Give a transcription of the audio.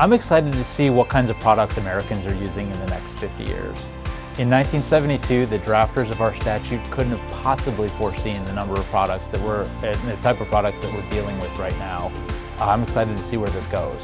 I'm excited to see what kinds of products Americans are using in the next 50 years. In 1972, the drafters of our statute couldn't have possibly foreseen the number of products that we're, the type of products that we're dealing with right now. I'm excited to see where this goes.